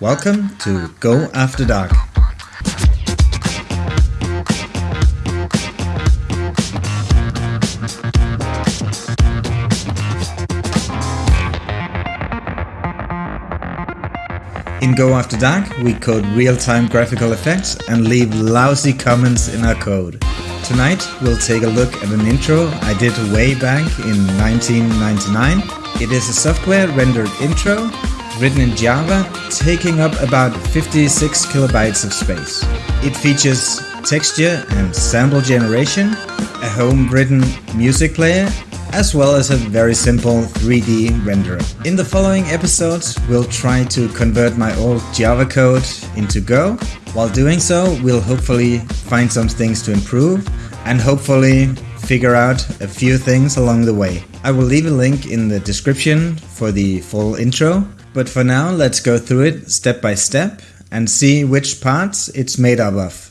Welcome to Go After Dark. In Go After Dark, we code real-time graphical effects and leave lousy comments in our code. Tonight, we'll take a look at an intro I did way back in 1999. It is a software rendered intro written in Java, taking up about 56 kilobytes of space. It features texture and sample generation, a home-written music player, as well as a very simple 3D renderer. In the following episodes, we'll try to convert my old Java code into Go. While doing so, we'll hopefully find some things to improve and hopefully figure out a few things along the way. I will leave a link in the description for the full intro, but for now let's go through it step by step and see which parts it's made up of.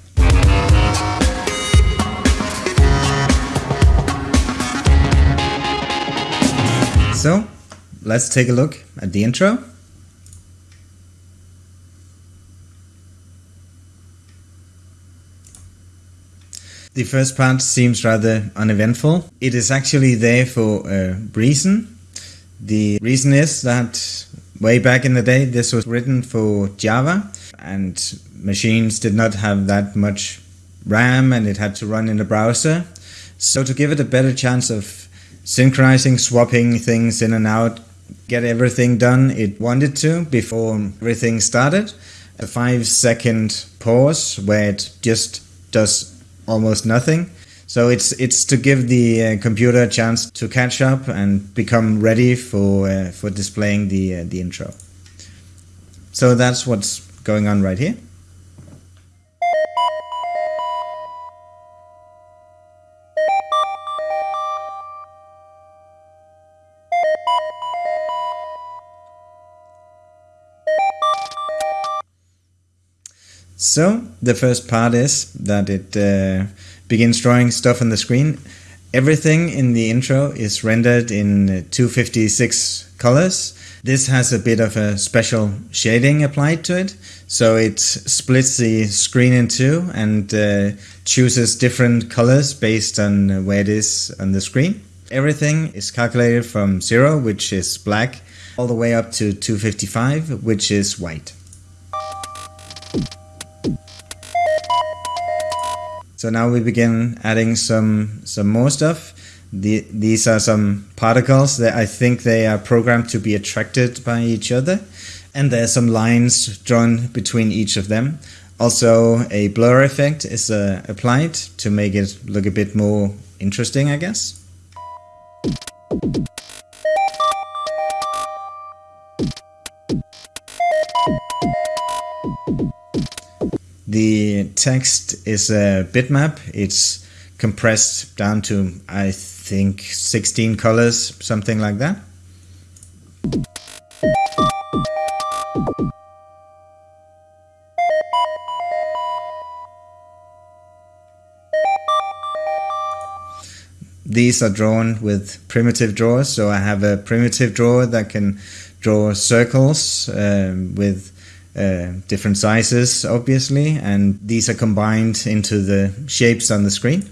So, let's take a look at the intro. The first part seems rather uneventful. It is actually there for a reason. The reason is that way back in the day this was written for Java and machines did not have that much RAM and it had to run in the browser. So to give it a better chance of synchronizing, swapping things in and out, get everything done it wanted to before everything started. A five second pause where it just does almost nothing. So it's it's to give the uh, computer a chance to catch up and become ready for uh, for displaying the uh, the intro. So that's what's going on right here. So the first part is that it uh, begins drawing stuff on the screen. Everything in the intro is rendered in 256 colors. This has a bit of a special shading applied to it. So it splits the screen in two and uh, chooses different colors based on where it is on the screen. Everything is calculated from 0, which is black, all the way up to 255, which is white. So now we begin adding some some more stuff. The, these are some particles that I think they are programmed to be attracted by each other. And there are some lines drawn between each of them. Also a blur effect is uh, applied to make it look a bit more interesting, I guess. The text is a bitmap. It's compressed down to, I think, 16 colors, something like that. These are drawn with primitive drawers, so I have a primitive drawer that can draw circles um, with uh, different sizes obviously and these are combined into the shapes on the screen.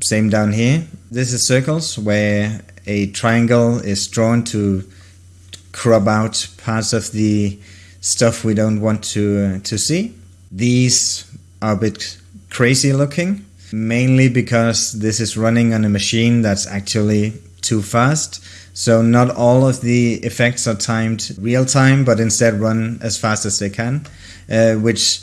Same down here. This is circles where a triangle is drawn to crop out parts of the stuff we don't want to, uh, to see. These are a bit crazy looking, mainly because this is running on a machine that's actually too fast so not all of the effects are timed real time, but instead run as fast as they can, uh, which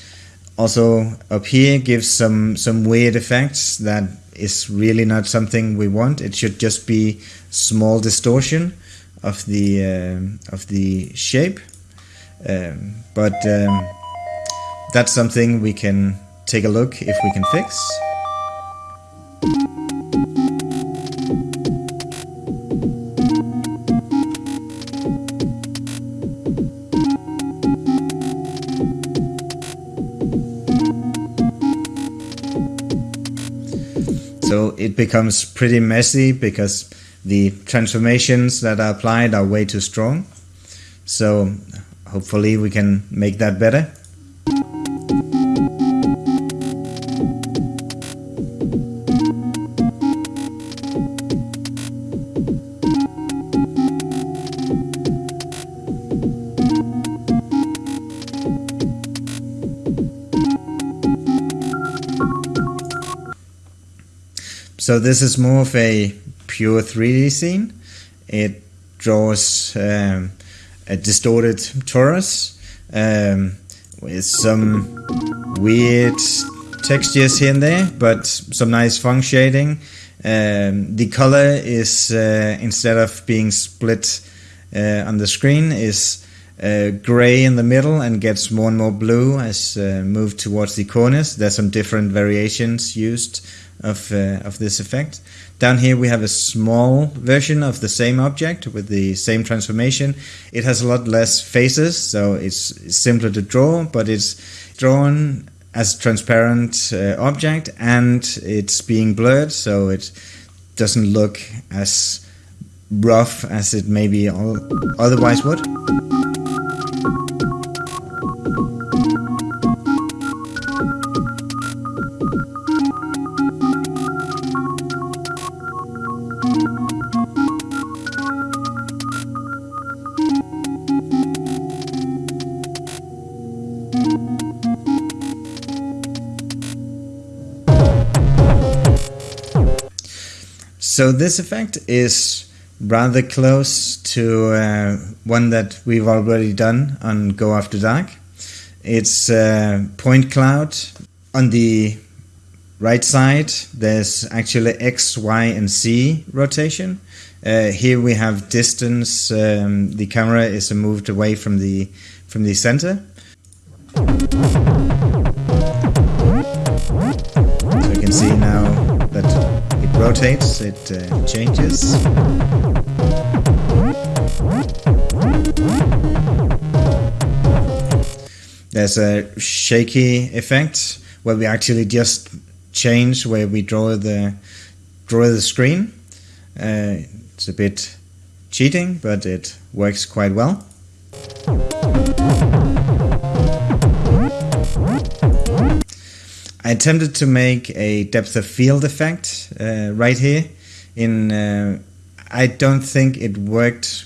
also up here gives some some weird effects that is really not something we want. It should just be small distortion of the uh, of the shape, um, but um, that's something we can take a look if we can fix. It becomes pretty messy because the transformations that are applied are way too strong. So hopefully we can make that better. So this is more of a pure 3D scene. It draws um, a distorted torus um, with some weird textures here and there, but some nice Phong shading. Um, the color is uh, instead of being split uh, on the screen is uh, gray in the middle and gets more and more blue as uh, moved towards the corners. There's some different variations used of, uh, of this effect. Down here we have a small version of the same object with the same transformation. It has a lot less faces, so it's simpler to draw, but it's drawn as a transparent uh, object and it's being blurred, so it doesn't look as rough as it maybe otherwise would. So this effect is rather close to uh, one that we've already done on Go After Dark. It's uh, point cloud. On the right side, there's actually X, Y, and Z rotation. Uh, here we have distance. Um, the camera is moved away from the from the center. So you can see now rotates, it uh, changes. There's a shaky effect where we actually just change where we draw the draw the screen. Uh, it's a bit cheating, but it works quite well. I attempted to make a depth of field effect uh, right here. In uh, I don't think it worked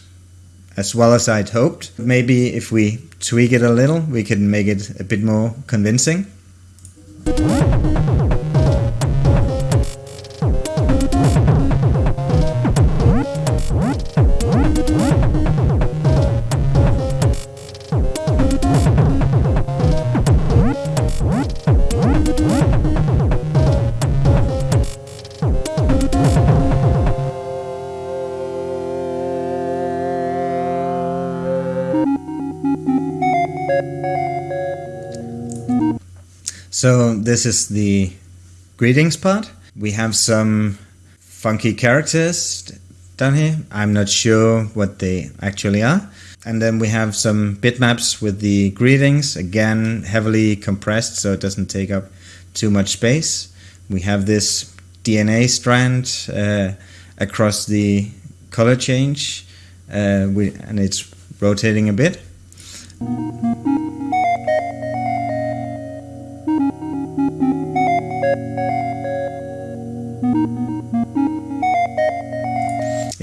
as well as I'd hoped. Maybe if we tweak it a little, we can make it a bit more convincing. So this is the greetings part. We have some funky characters down here. I'm not sure what they actually are. And then we have some bitmaps with the greetings, again heavily compressed so it doesn't take up too much space. We have this DNA strand uh, across the color change uh, we, and it's rotating a bit.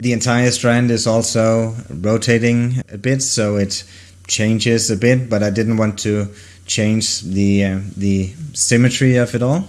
The entire strand is also rotating a bit, so it changes a bit, but I didn't want to change the, uh, the symmetry of it all.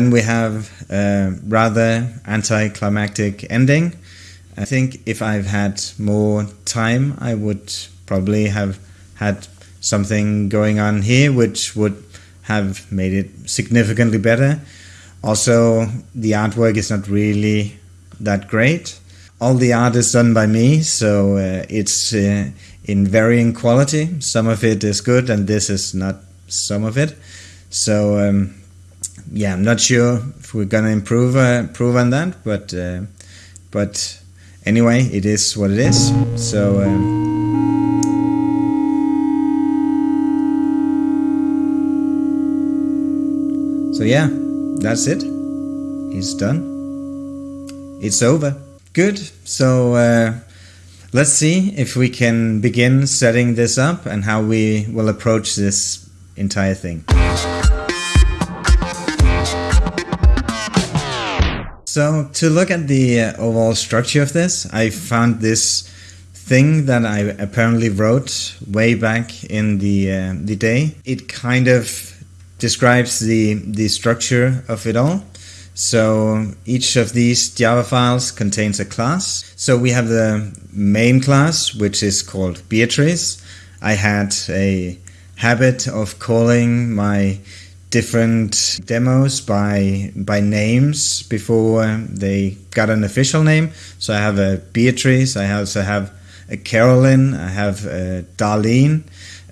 Then we have a rather anticlimactic ending. I think if I've had more time, I would probably have had something going on here which would have made it significantly better. Also, the artwork is not really that great. All the art is done by me, so uh, it's uh, in varying quality. Some of it is good, and this is not some of it. So um, yeah, I'm not sure if we're gonna improve uh, improve on that, but uh, but anyway, it is what it is. So. Um, so yeah, that's it. It's done. It's over. Good. So uh, let's see if we can begin setting this up and how we will approach this entire thing. So to look at the uh, overall structure of this, I found this thing that I apparently wrote way back in the uh, the day. It kind of describes the the structure of it all. So each of these Java files contains a class. So we have the main class, which is called Beatrice. I had a habit of calling my different demos by by names before they got an official name. So I have a Beatrice. I also have a Carolyn. I have a Darlene.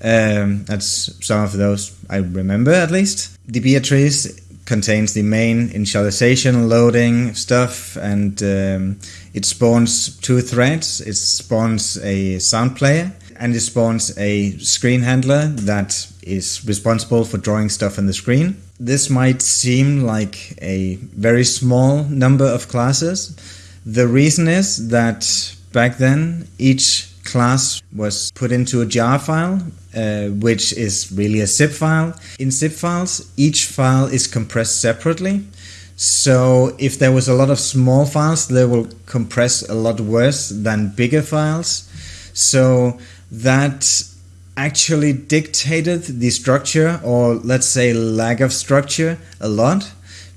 Um, that's some of those I remember at least. The Beatrice contains the main initialization, loading stuff, and um, it spawns two threads. It spawns a sound player and it spawns a screen handler that is responsible for drawing stuff on the screen. This might seem like a very small number of classes. The reason is that back then each class was put into a jar file, uh, which is really a zip file. In zip files, each file is compressed separately. So if there was a lot of small files, they will compress a lot worse than bigger files. So that actually dictated the structure or let's say lack of structure a lot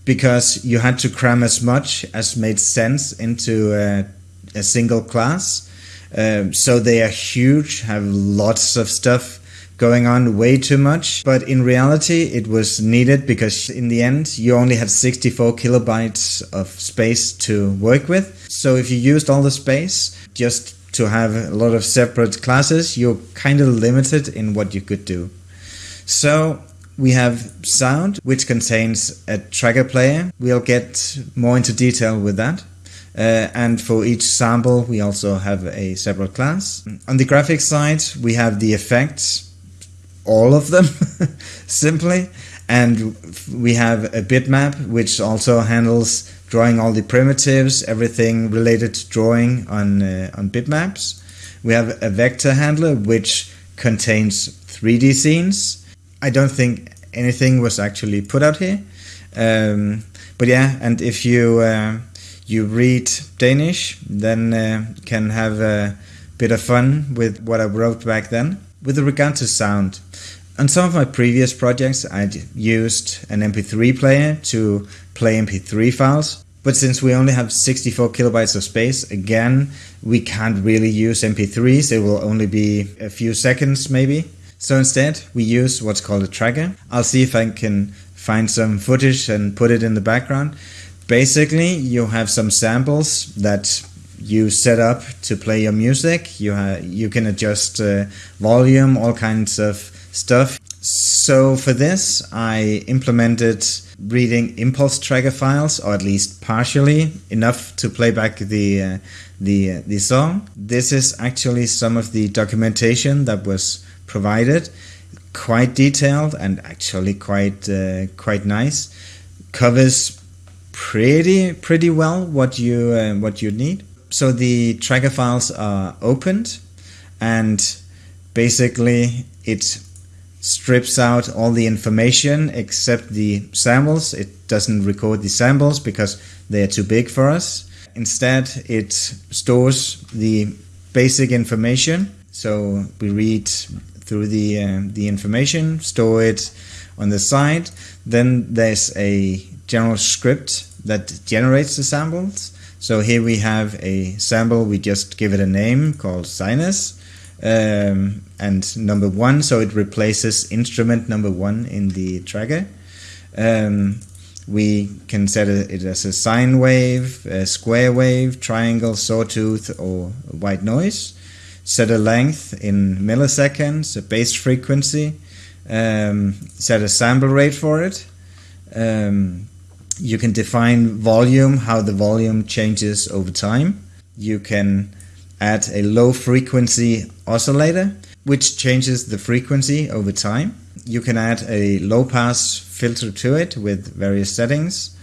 because you had to cram as much as made sense into a, a single class. Um, so they are huge, have lots of stuff going on, way too much. But in reality, it was needed because in the end, you only had 64 kilobytes of space to work with. So if you used all the space, just to have a lot of separate classes, you're kind of limited in what you could do. So we have sound, which contains a tracker player. We'll get more into detail with that. Uh, and for each sample, we also have a separate class. On the graphics side, we have the effects, all of them, simply. And we have a bitmap, which also handles drawing all the primitives, everything related to drawing on, uh, on bitmaps. We have a vector handler which contains 3D scenes. I don't think anything was actually put out here. Um, but yeah, and if you uh, you read Danish, then uh, can have a bit of fun with what I wrote back then. With regard to sound, on some of my previous projects, I'd used an MP3 player to play MP3 files. But since we only have 64 kilobytes of space, again, we can't really use MP3s. It will only be a few seconds maybe. So instead, we use what's called a tracker. I'll see if I can find some footage and put it in the background. Basically, you have some samples that you set up to play your music. You, you can adjust uh, volume, all kinds of stuff. So for this, I implemented reading impulse tracker files, or at least partially enough to play back the uh, the uh, the song. This is actually some of the documentation that was provided, quite detailed and actually quite uh, quite nice. Covers pretty pretty well what you uh, what you need. So the tracker files are opened, and basically it strips out all the information except the samples. It doesn't record the samples because they are too big for us. Instead, it stores the basic information. So we read through the, uh, the information, store it on the side. Then there's a general script that generates the samples. So here we have a sample, we just give it a name called sinus um, and number one, so it replaces instrument number one in the tracker. Um, we can set it as a sine wave, a square wave, triangle, sawtooth, or white noise. Set a length in milliseconds, a base frequency, um, set a sample rate for it. Um, you can define volume, how the volume changes over time. You can add a low frequency oscillator, which changes the frequency over time. You can add a low pass filter to it with various settings.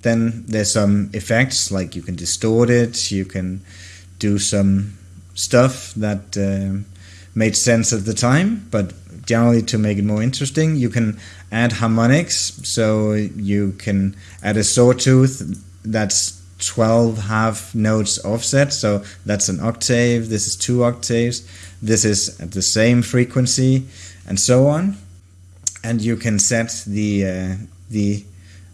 Then there's some effects like you can distort it, you can do some stuff that uh, made sense at the time, but generally to make it more interesting, you can add harmonics. So you can add a sawtooth that's 12 half notes offset. So that's an octave. This is two octaves. This is at the same frequency and so on. And you can set the, uh, the,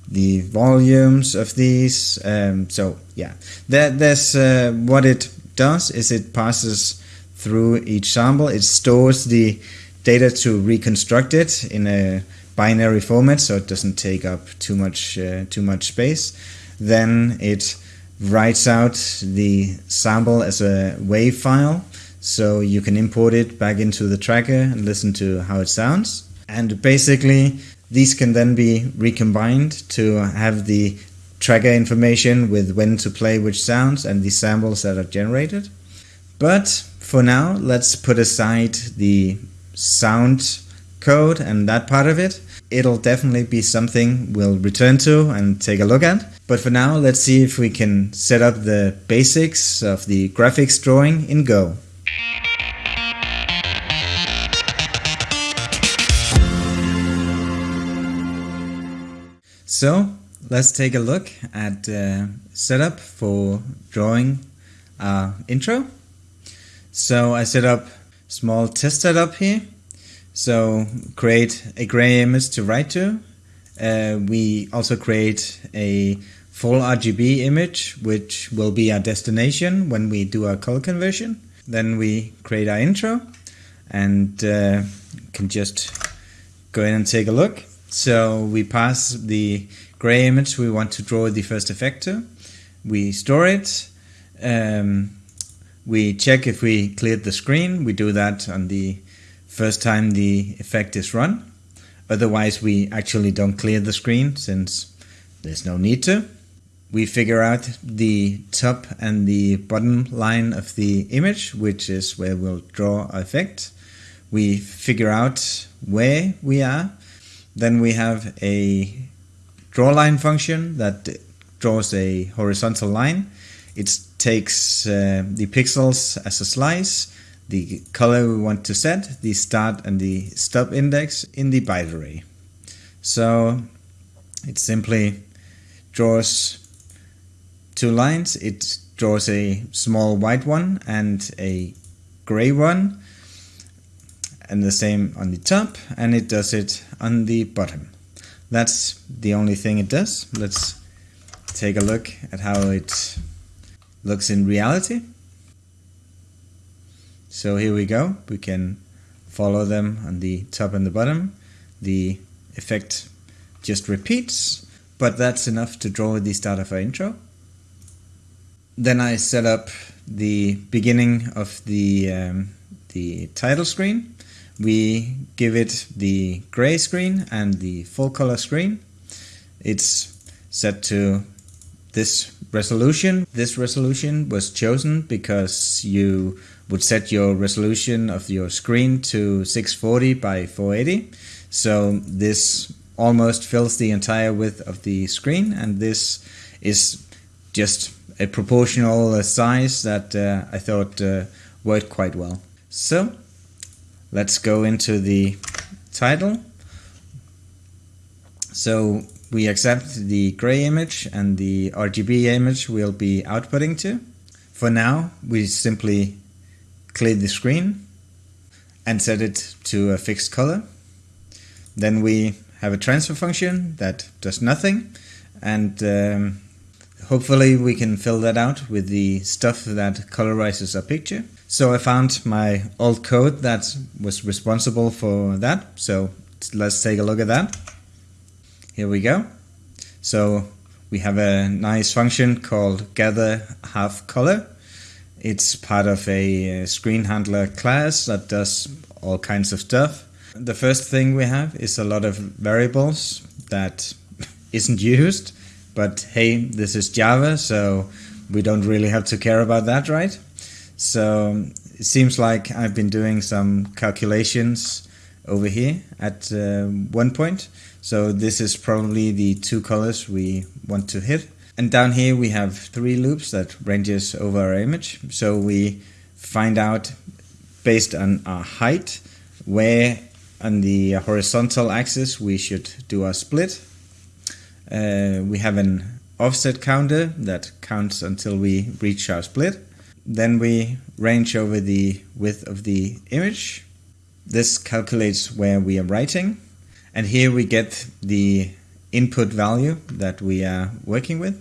the volumes of these. Um, so yeah, there, there's uh, what it does is it passes through each sample. It stores the data to reconstruct it in a binary format so it doesn't take up too much uh, too much space. Then it writes out the sample as a WAV file so you can import it back into the tracker and listen to how it sounds. And basically these can then be recombined to have the tracker information with when to play which sounds and the samples that are generated. But for now, let's put aside the sound code and that part of it. It'll definitely be something we'll return to and take a look at. But for now, let's see if we can set up the basics of the graphics drawing in Go. So let's take a look at uh, setup for drawing our intro. So I set up small test setup here. So create a gray image to write to. Uh, we also create a full RGB image, which will be our destination when we do our color conversion. Then we create our intro and uh, can just go in and take a look. So we pass the gray image we want to draw the first effect to. We store it. Um, we check if we cleared the screen. We do that on the first time the effect is run. Otherwise, we actually don't clear the screen since there's no need to. We figure out the top and the bottom line of the image, which is where we'll draw our effect. We figure out where we are. Then we have a drawLine function that draws a horizontal line it takes uh, the pixels as a slice, the color we want to set, the start and the stop index in the byte array. So it simply draws two lines. It draws a small white one and a gray one and the same on the top and it does it on the bottom. That's the only thing it does. Let's take a look at how it looks in reality. So here we go. We can follow them on the top and the bottom. The effect just repeats, but that's enough to draw the start of our intro. Then I set up the beginning of the, um, the title screen. We give it the gray screen and the full color screen. It's set to this resolution. This resolution was chosen because you would set your resolution of your screen to 640 by 480. So this almost fills the entire width of the screen and this is just a proportional size that uh, I thought uh, worked quite well. So let's go into the title. So we accept the gray image and the RGB image we'll be outputting to. For now, we simply clear the screen and set it to a fixed color. Then we have a transfer function that does nothing and um, hopefully we can fill that out with the stuff that colorizes a picture. So I found my old code that was responsible for that. So let's take a look at that. Here we go. So we have a nice function called gather half color. It's part of a screen handler class that does all kinds of stuff. The first thing we have is a lot of variables that isn't used, but hey, this is Java, so we don't really have to care about that, right? So it seems like I've been doing some calculations over here at uh, one point. So this is probably the two colors we want to hit. And down here we have three loops that ranges over our image. So we find out based on our height where on the horizontal axis we should do our split. Uh, we have an offset counter that counts until we reach our split. Then we range over the width of the image. This calculates where we are writing. And here we get the input value that we are working with.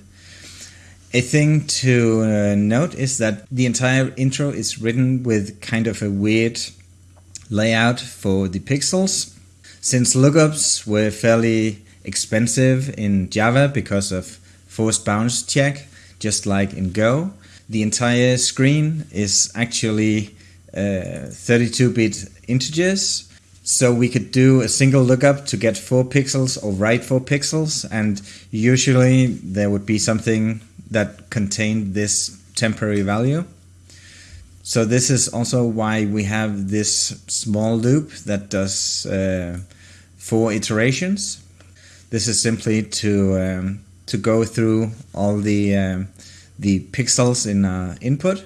A thing to uh, note is that the entire intro is written with kind of a weird layout for the pixels. Since lookups were fairly expensive in Java because of forced bounds check, just like in Go, the entire screen is actually 32-bit uh, integers so we could do a single lookup to get four pixels or write four pixels and usually there would be something that contained this temporary value. So this is also why we have this small loop that does uh, four iterations. This is simply to um, to go through all the um, the pixels in our input.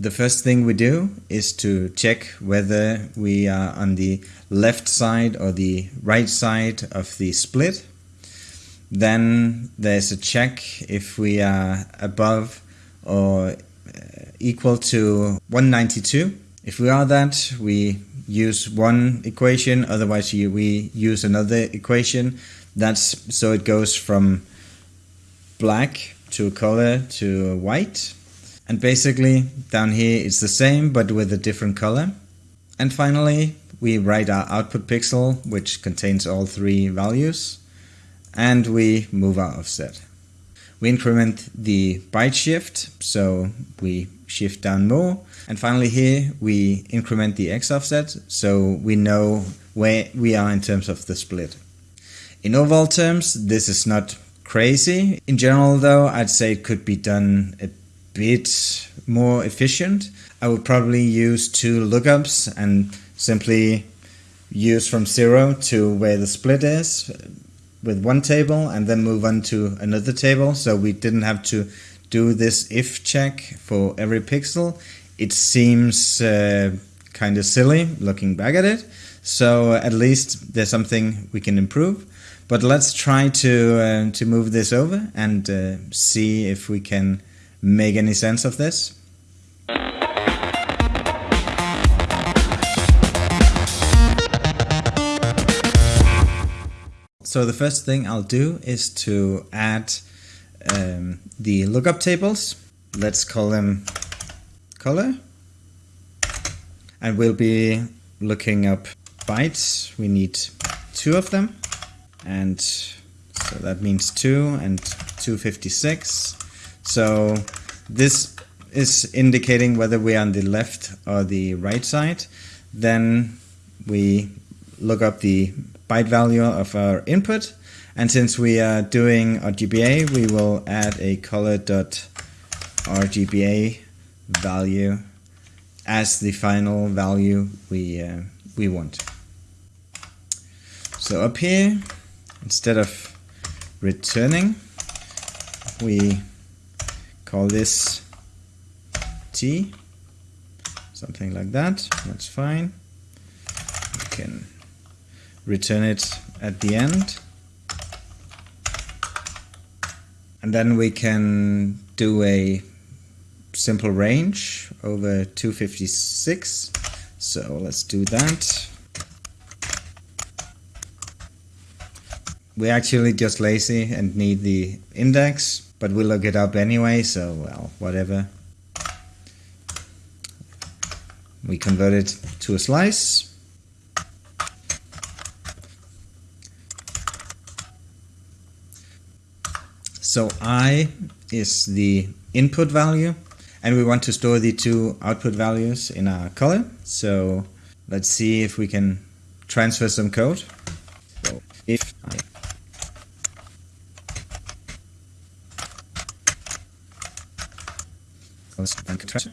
The first thing we do is to check whether we are on the left side or the right side of the split. Then there's a check if we are above or uh, equal to 192. If we are that, we use one equation, otherwise we use another equation. That's so it goes from black to color to white. And basically down here it's the same but with a different color. And finally we write our output pixel which contains all three values and we move our offset. We increment the byte shift, so we shift down more. And finally here we increment the x offset, so we know where we are in terms of the split. In overall terms, this is not crazy. In general though, I'd say it could be done a bit more efficient. I would probably use two lookups and simply use from zero to where the split is with one table and then move on to another table. So we didn't have to do this if check for every pixel. It seems uh, kind of silly looking back at it. So at least there's something we can improve. But let's try to, uh, to move this over and uh, see if we can make any sense of this. So the first thing I'll do is to add um, the lookup tables. Let's call them color. And we'll be looking up bytes. We need two of them. And so that means two and 256. So this is indicating whether we're on the left or the right side. Then we look up the byte value of our input. And since we are doing RGBA, we will add a color.rgba value as the final value we, uh, we want. So up here, instead of returning, we call this T, something like that, that's fine. We can return it at the end. And then we can do a simple range over 256. So let's do that. We're actually just lazy and need the index, but we'll look it up anyway, so well, whatever. We convert it to a slice. So i is the input value and we want to store the two output values in our color. So let's see if we can transfer some code. So if I transfer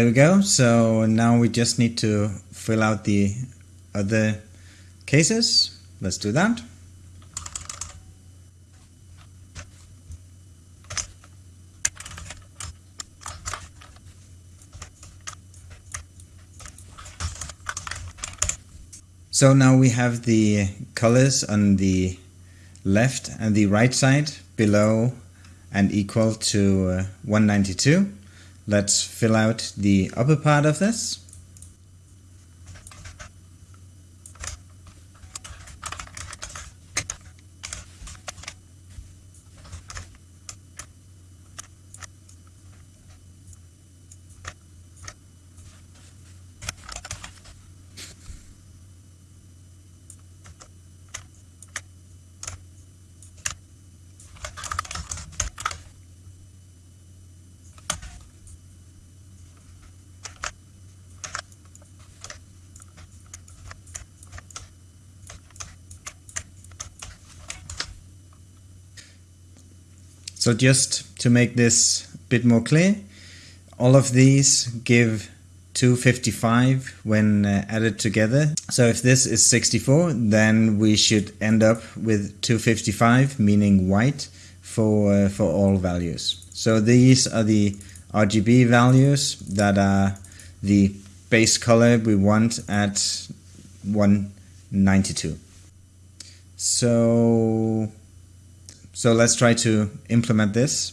There we go. So now we just need to fill out the other cases. Let's do that. So now we have the colors on the left and the right side below and equal to uh, 192. Let's fill out the upper part of this. So just to make this a bit more clear, all of these give 255 when uh, added together. So if this is 64, then we should end up with 255, meaning white, for, uh, for all values. So these are the RGB values that are the base color we want at 192. So so let's try to implement this.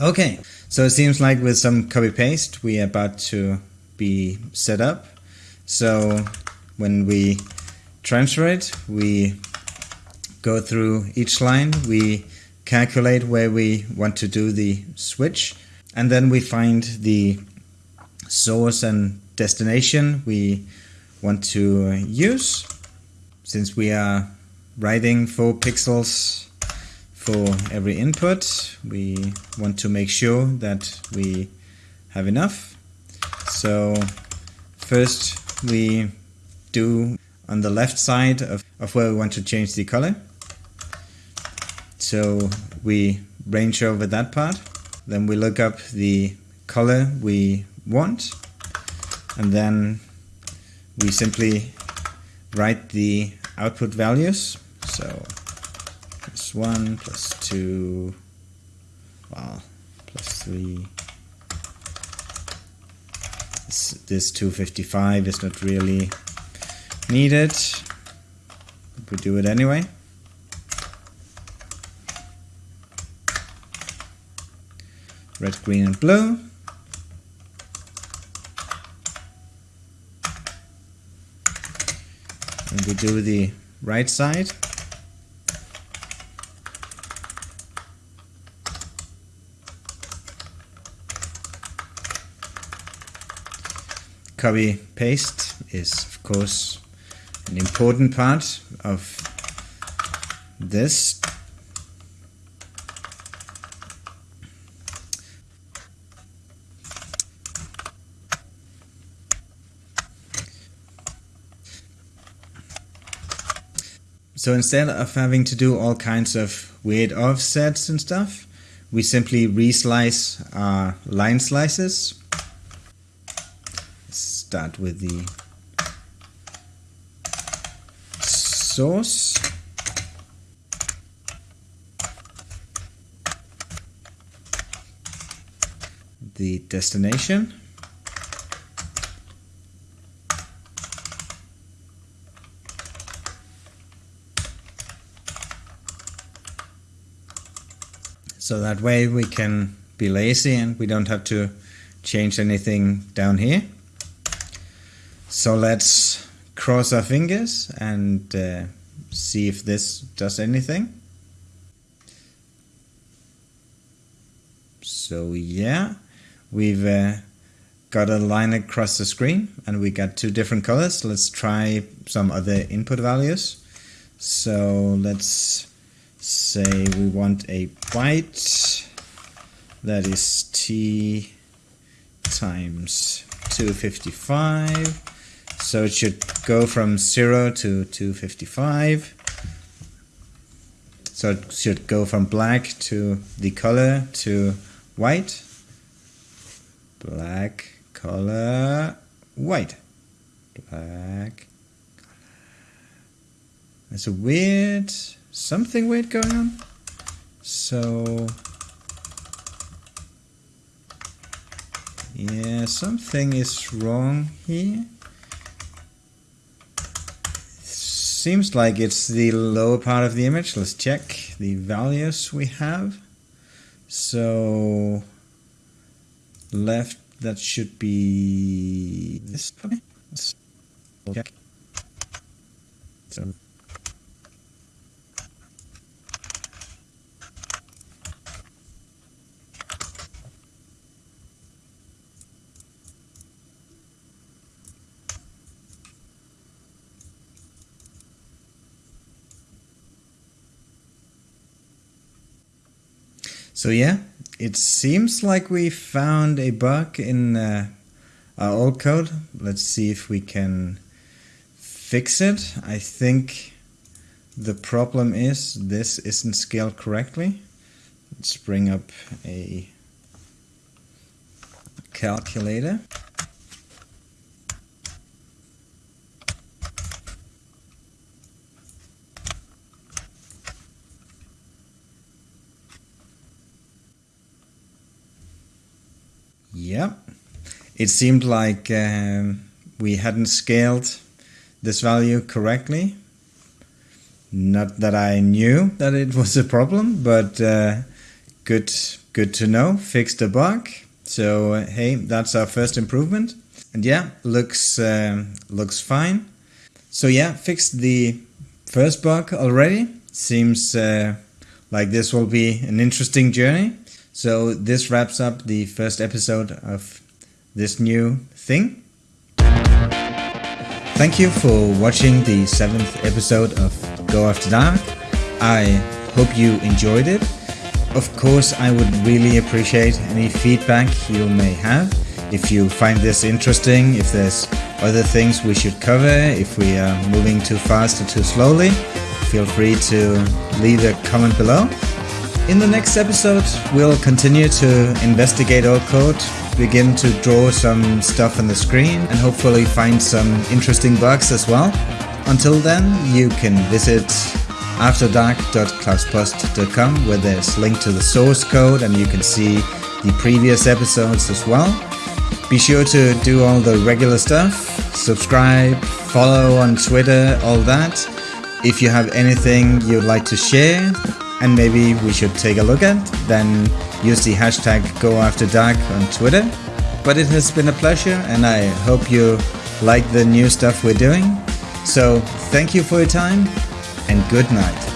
Okay, so it seems like with some copy paste we are about to be set up. So when we transfer it, we go through each line, we calculate where we want to do the switch, and then we find the source and destination we want to use. Since we are writing 4 pixels for every input. We want to make sure that we have enough. So first we do on the left side of, of where we want to change the color. So we range over that part. Then we look up the color we want and then we simply write the output values. So plus 1 plus 2 well plus 3 this, this 255 is not really needed we do it anyway red, green and blue. And we do the right side. Copy paste is of course an important part of this So instead of having to do all kinds of weird offsets and stuff, we simply reslice our line slices. Start with the source. The destination. So that way we can be lazy and we don't have to change anything down here. So let's cross our fingers and uh, see if this does anything. So yeah, we've uh, got a line across the screen and we got two different colors. Let's try some other input values. So let's say we want a byte that is t times 255 so it should go from 0 to 255 so it should go from black to the color to white black color white black there's a weird something weird going on. So, yeah, something is wrong here. Seems like it's the lower part of the image. Let's check the values we have. So, left, that should be this. Okay. Let's check. So, So yeah, it seems like we found a bug in uh, our old code. Let's see if we can fix it. I think the problem is this isn't scaled correctly. Let's bring up a calculator. Yeah, it seemed like um, we hadn't scaled this value correctly. Not that I knew that it was a problem, but uh, good, good to know. Fixed the bug. So uh, hey, that's our first improvement. And yeah, looks uh, looks fine. So yeah, fixed the first bug already. Seems uh, like this will be an interesting journey. So this wraps up the first episode of this new thing. Thank you for watching the seventh episode of Go After Dark. I hope you enjoyed it. Of course, I would really appreciate any feedback you may have. If you find this interesting, if there's other things we should cover, if we are moving too fast or too slowly, feel free to leave a comment below. In the next episode, we'll continue to investigate our code, begin to draw some stuff on the screen, and hopefully find some interesting bugs as well. Until then, you can visit afterdark.klauspost.com where there's link to the source code and you can see the previous episodes as well. Be sure to do all the regular stuff, subscribe, follow on Twitter, all that. If you have anything you'd like to share, and maybe we should take a look at, then use the hashtag GoAfterDark on Twitter. But it has been a pleasure and I hope you like the new stuff we're doing. So thank you for your time and good night.